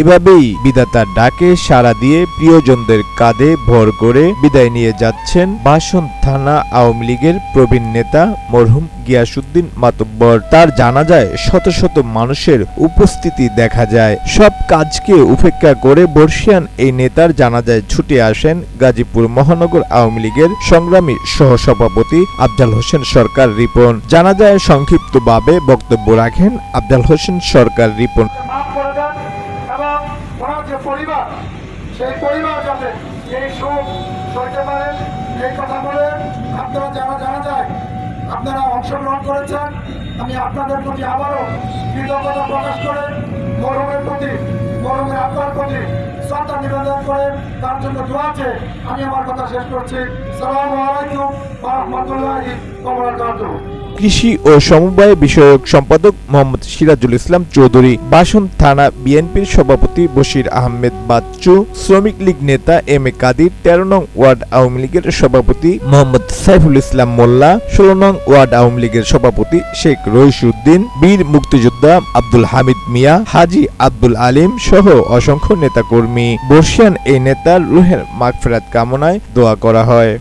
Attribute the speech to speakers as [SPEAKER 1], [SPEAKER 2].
[SPEAKER 1] এভাবেই বিধাতার ডাকে সাড়া দিয়ে প্রিয়জনদের কাঁধে ভর করে বিদায় নিয়ে যাচ্ছেন বাসন থানা আওয়ামী লীগের প্রবীণ নেতা মরহুম গিয়াসুদ্দিন মাতব্বর। তার জানা যায় শত শত মানুষের উপস্থিতি দেখা যায়। সব কাজকে উপেক্ষা করে বর্ষিয়ান এই নেতার জানাজায় ছুটে আসেন গাজীপুর মহানগর আওয়ামী লীগের সংগ্রামী সহসভাপতি আফজাল হোসেন সরকার রিপন। জানা যায় সংক্ষিপ্তভাবে বক্তব্য রাখেন আফজাল হোসেন সরকার রিপন।
[SPEAKER 2] এবং ওনার যে পরিবার, সেই পরিবার যাতে এই সুখ সইতে পারেন এই কথা বলে আপনারা যারা জানা যায়, আপনারা অংশগ্রহণ করেছেন, আমি আপনাদের প্রতি আবারও কৃতজ্ঞতা প্রকাশ করে গৌরবের প্রতি তার জন্য দোয়াছে আমি আমার কথা শেষ করছি। সালামু আলাইকুম রহমতুল্লাহি
[SPEAKER 1] কৃষি ও সমবায় বিষয়ক সম্পাদক মোহাম্মদ সিরাজুল ইসলাম চৌধুরী, বাসন থানা বিএনপির সভাপতি বশির আহমেদ বাচ্চু, শ্রমিক লীগ নেতা এম এ কাদির, তেরো নং ওয়ার্ড আওয়ামী লীগের সভাপতি মোহাম্মদ সাইফুল ইসলাম মোল্লা, ষোলো নং ওয়ার্ড আওয়ামী লীগের সভাপতি শেখ রইসুদ্দিন, বীর মুক্তিযোদ্ধা আব্দুল হামিদ মিয়া, হাজি আব্দুল আলিম সহ অসংখ্য নেতাকর্মী। বর্ষিয়ান এই নেতার রুহের মাগফেরাত কামনায় দোয়া করা হয়।